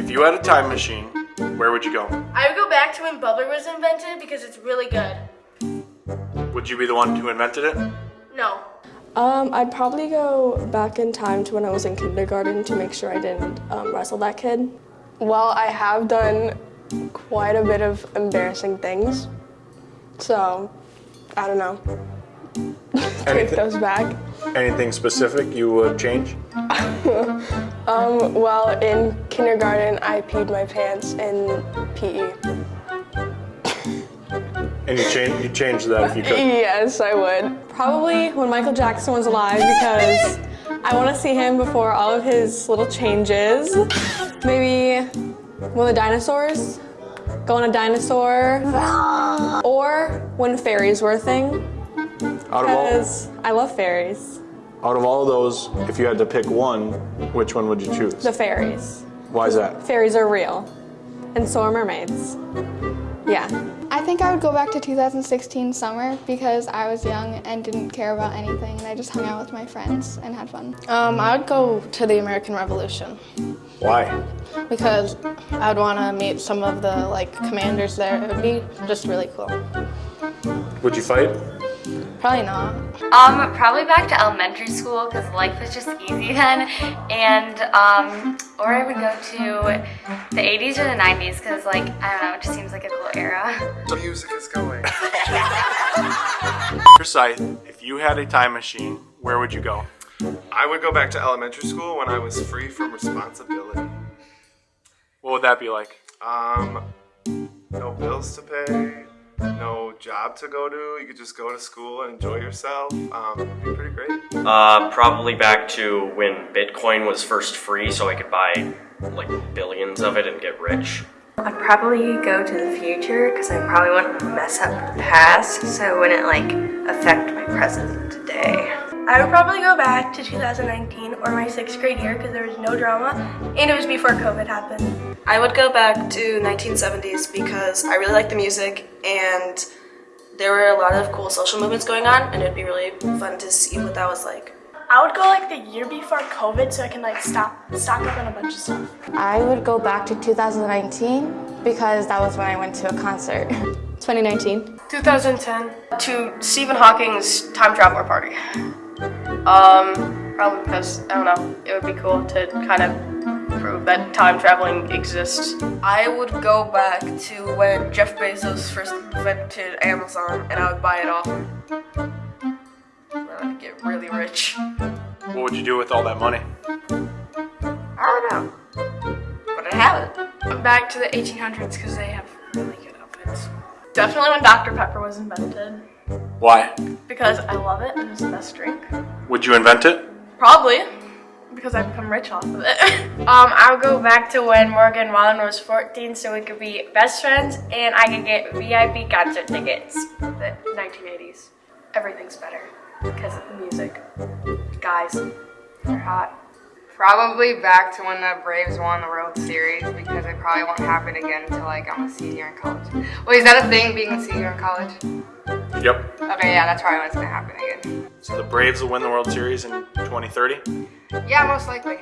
if you had a time machine, where would you go? I would go back to when bubbler was invented because it's really good. Would you be the one who invented it? No. Um, I'd probably go back in time to when I was in kindergarten to make sure I didn't um, wrestle that kid. Well, I have done quite a bit of embarrassing things, so I don't know. Take those back. anything specific you would change? Um, well, in kindergarten, I peed my pants in. PE. And you change you change that if you could. Yes, I would. Probably when Michael Jackson was alive because I want to see him before all of his little changes. Maybe when the dinosaurs, go on a dinosaur, or when fairies were a thing Out of all because I love fairies. Out of all of those, if you had to pick one, which one would you choose? The fairies. Why is that? Fairies are real, and so are mermaids. Yeah. I think I would go back to 2016 summer because I was young and didn't care about anything and I just hung out with my friends and had fun. Um, I would go to the American Revolution Why? because I would want to meet some of the like commanders there. It would be just really cool. Would you fight? Probably not. Um, probably back to elementary school because life was just easy then, and um, or I would go to the 80s or the 90s because like I don't know, it just seems like a cool era. The music is going. Forsyth, if you had a time machine, where would you go? I would go back to elementary school when I was free from responsibility. What would that be like? Um, no bills to pay, no job to go to. You could just go to school and enjoy yourself. Um, it'd be pretty great. Uh, probably back to when Bitcoin was first free, so I could buy like billions of it and get rich. I'd probably go to the future because I probably want to mess up the past, so it wouldn't like affect my present today. I would probably go back to 2019 or my sixth grade year because there was no drama and it was before COVID happened. I would go back to 1970s because I really like the music and there were a lot of cool social movements going on and it'd be really fun to see what that was like. I would go like the year before COVID so I can like stop stock up on a bunch of stuff. I would go back to 2019 because that was when I went to a concert. 2019. 2010 to Stephen Hawking's time traveler party. Um, probably because I don't know, it would be cool to kind of prove that time traveling exists. I would go back to when Jeff Bezos first invented Amazon and I would buy it off him. I'd get really rich. What would you do with all that money? I don't know. But I have it. Back to the 1800s because they have really good outfits. Definitely when Dr. Pepper was invented Why? because I love it and it's the best drink. Would you invent it? Probably because I've become rich off of it. Um, I'll go back to when Morgan Wallen was 14 so we could be best friends and I could get VIP concert tickets. the 1980s. Everything's better because of the music. Guys, they're hot. Probably back to when the Braves won the World Series because it probably won't happen again until like I'm a senior in college. Wait, is that a thing, being a senior in college? Yep. Okay, yeah, that's probably when it's gonna happen again. So the Braves will win the World Series in 2030? Yeah, most likely.